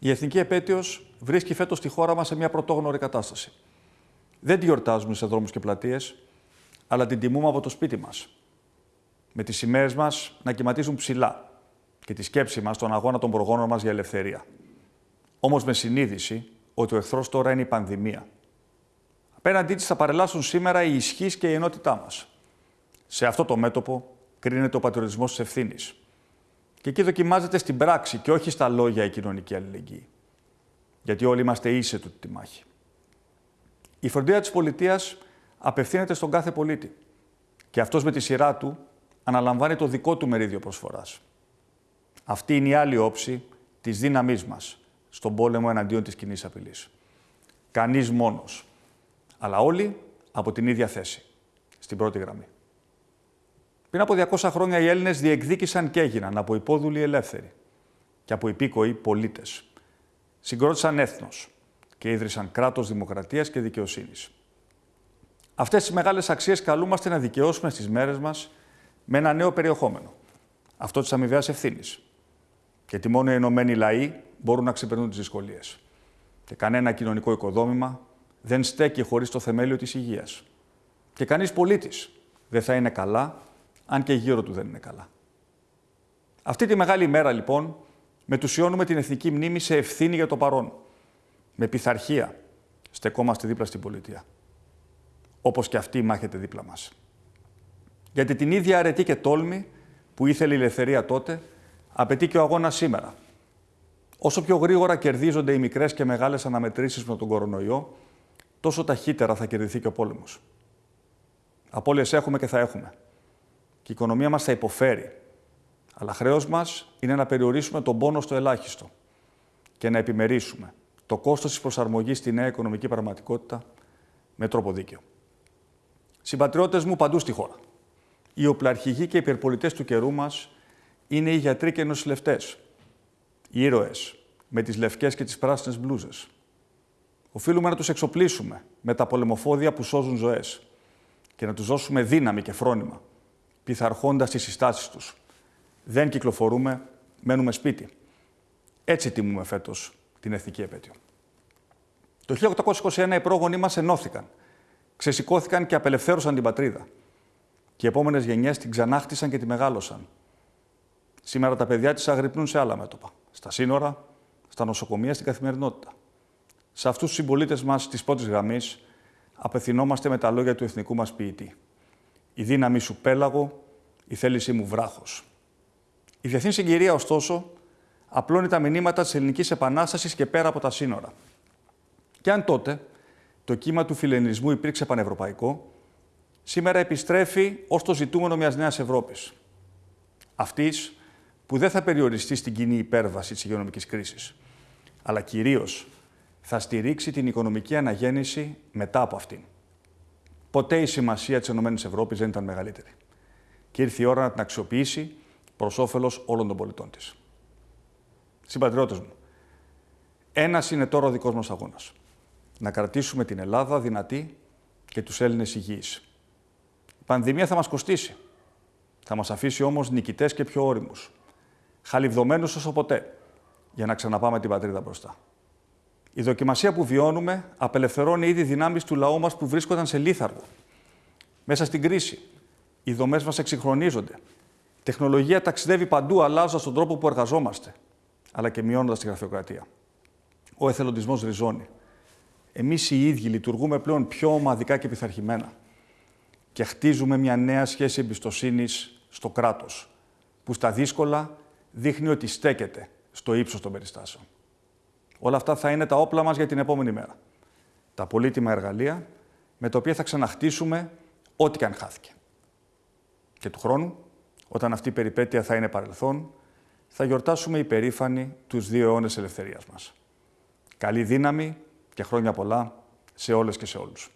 η εθνική επέτειος βρίσκει φέτος τη χώρα μας σε μια πρωτόγνωρη κατάσταση. Δεν τη γιορτάζουμε σε δρόμους και πλατείες, αλλά την τιμούμε από το σπίτι μας. Με τις σημαίες μας να κυματίζουν ψηλά και τη σκέψη μας στον αγώνα των προγόνων μας για ελευθερία. Όμως με συνείδηση ότι ο εχθρός τώρα είναι η πανδημία. Απέναντί της θα παρελάσουν σήμερα η ισχύς και η ενότητά μας. Σε αυτό το μέτωπο κρίνεται ο πατριωτισμός της ευθύνης. Και εκεί δοκιμάζεται στην πράξη και όχι στα λόγια η κοινωνική αλληλεγγύη. Γιατί όλοι είμαστε ίσοι του τη μάχη. Η φροντίδα της πολιτείας απευθύνεται στον κάθε πολίτη. Και αυτός με τη σειρά του αναλαμβάνει το δικό του μερίδιο προσφοράς. Αυτή είναι η άλλη όψη της δύναμής μας στον πόλεμο εναντίον της κοινής απειλής. Κανείς μόνος, αλλά όλοι από την ίδια θέση, στην πρώτη γραμμή. Πριν από 200 χρόνια οι Έλληνες διεκδίκησαν και έγιναν από υπόδουλοι ελεύθεροι και από υπήκοοι πολίτες. Συγκρότησαν έθνος και ίδρυσαν κράτος δημοκρατίας και δικαιοσύνης. Αυτές τις μεγάλες αξίες καλούμαστε να δικαιώσουμε στις μέρες μας με ένα νέο περιεχόμενο. Αυτό της αμοιβαίας ευθύνης. Γιατί μόνο οι ενωμένοι λαοί μπορούν να ξεπερνούν τις δυσκολίες. Και κανένα κοινωνικό οικοδόμημα δεν στέκει χωρίς το θεμέλιο της υγείας. Και κανείς πολίτης δεν θα είναι καλά αν και γύρω του δεν είναι καλά. Αυτή τη μεγάλη ημέρα, λοιπόν, μετουσιώνουμε την εθνική μνήμη σε ευθύνη για το παρόν. Με πειθαρχία στεκόμαστε δίπλα στην πολιτεία. Όπως και αυτή μάχεται δίπλα μας. Γιατί την ίδια αρετή και τόλμη που ήθελε η ελευθερία τότε, απαιτεί και ο αγώνας σήμερα. Όσο πιο γρήγορα κερδίζονται οι μικρές και μεγάλες αναμετρήσεις με τον κορονοϊό, τόσο ταχύτερα θα κερδιθεί και ο πόλεμος. Απόλυες έχουμε και θα έχουμε και η οικονομία μας θα υποφέρει. Αλλά χρέος μας είναι να περιορίσουμε τον πόνο στο ελάχιστο και να επιμερίσουμε το κόστος της προσαρμογής στη νέα οικονομική πραγματικότητα με τρόπο δίκαιο. Συμπατριώτες μου παντού στη χώρα. Οι οπλαρχηγοί και οι υπερπολιτές του καιρού μας είναι οι γιατροί και οι νοσηλευτές. Οι ήρωες με τις λευκές και τις πράσινες μπλούζες. Οφείλουμε να τους εξοπλίσουμε με τα πολεμοφόδια που σώζουν ζωές και να τους δώσουμε δύναμη και φρόνημα πειθαρχώντας τις συστάσεις τους. Δεν κυκλοφορούμε, μένουμε σπίτι. Έτσι τιμούμε φέτος την εθνική επέτειο. Το 1821 οι πρόγονοί μας ενώθηκαν, ξεσηκώθηκαν και απελευθέρωσαν την πατρίδα. Και οι επόμενες γενιές την ξανάχτισαν και τη μεγάλωσαν. Σήμερα τα παιδιά της αγρυπνούν σε άλλα μέτωπα. Στα σύνορα, στα νοσοκομεία, στην καθημερινότητα. Σε αυτούς τους συμπολίτες μας της πρώτης γραμμής απευθυνόμαστε με τα λόγια του εθνικού μας ποιητή η δύναμη σου πέλαγο, η θέλησή μου βράχος. Η διεθνή συγκυρία, ωστόσο, απλώνει τα μηνύματα της ελληνικής επανάστασης και πέρα από τα σύνορα. Και αν τότε το κύμα του φιλενισμού υπήρξε πανευρωπαϊκό, σήμερα επιστρέφει ως το ζητούμενο μιας νέας Ευρώπης. Αυτής που δεν θα περιοριστεί στην κοινή υπέρβαση της υγειονομικής κρίσης, αλλά κυρίως θα στηρίξει την οικονομική αναγέννηση μετά από αυτήν. Ποτέ η σημασία της ΕΕ δεν ήταν μεγαλύτερη. Και ήρθε η ώρα να την αξιοποιήσει προς όφελος όλων των πολιτών της. Συμπατριώτες μου, ένας είναι τώρα ο δικός μας αγώνας. Να κρατήσουμε την Ελλάδα δυνατή και τους Έλληνες υγιείς. Η πανδημία θα μας κοστίσει. Θα μας αφήσει όμως νικητές και πιο όριμους. Χαλιβδομένους όσο ποτέ, για να ξαναπάμε την πατρίδα μπροστά. Η δοκιμασία που βιώνουμε απελευθερώνει ήδη δυνάμεις του λαού μας που βρίσκονταν σε λίθαργο. Μέσα στην κρίση, οι δομές μας εξυγχρονίζονται. Η τεχνολογία ταξιδεύει παντού, αλλάζοντας τον τρόπο που εργαζόμαστε, αλλά και μειώνοντας τη γραφειοκρατία. Ο εθελοντισμός ριζώνει. Εμείς οι ίδιοι λειτουργούμε πλέον πιο ομαδικά και πειθαρχημένα. Και χτίζουμε μια νέα σχέση εμπιστοσύνης στο κράτος, που στα δύσκολα δείχνει ότι στέκεται στο ύψος των περιστάσεων. Όλα αυτά θα είναι τα όπλα μας για την επόμενη μέρα. Τα πολύτιμα εργαλεία με τα οποία θα ξαναχτίσουμε ό,τι και αν χάθηκε. Και του χρόνου, όταν αυτή η περιπέτεια θα είναι παρελθόν, θα γιορτάσουμε υπερήφανοι τους δύο αιώνες ελευθερίας μας. Καλή δύναμη και χρόνια πολλά σε όλες και σε όλους.